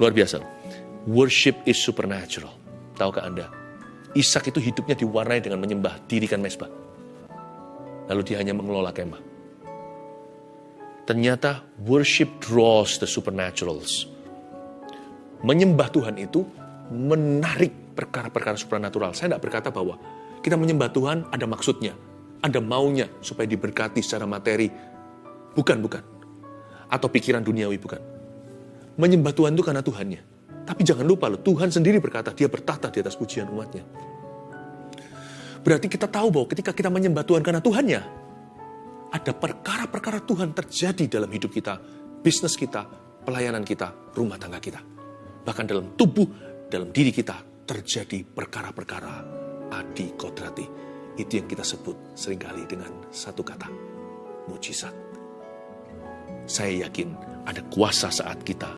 Luar biasa. Worship is supernatural. Tahukah Anda? Ishak itu hidupnya diwarnai dengan menyembah dirikan mesbah. Lalu dia hanya mengelola kemah. Ternyata worship draws the supernaturals. Menyembah Tuhan itu menarik perkara-perkara supernatural. Saya tidak berkata bahwa kita menyembah Tuhan ada maksudnya, ada maunya supaya diberkati secara materi. Bukan, bukan. Atau pikiran duniawi, bukan. Menyembah Tuhan itu karena Tuhannya. Tapi jangan lupa loh, Tuhan sendiri berkata, dia bertahta di atas pujian umatnya. Berarti kita tahu bahwa ketika kita menyembah Tuhan karena Tuhannya, ada perkara-perkara Tuhan terjadi dalam hidup kita, bisnis kita, pelayanan kita, rumah tangga kita. Bahkan dalam tubuh, dalam diri kita terjadi perkara-perkara adi kodrati. Itu yang kita sebut sering kali dengan satu kata, mujizat. Saya yakin ada kuasa saat kita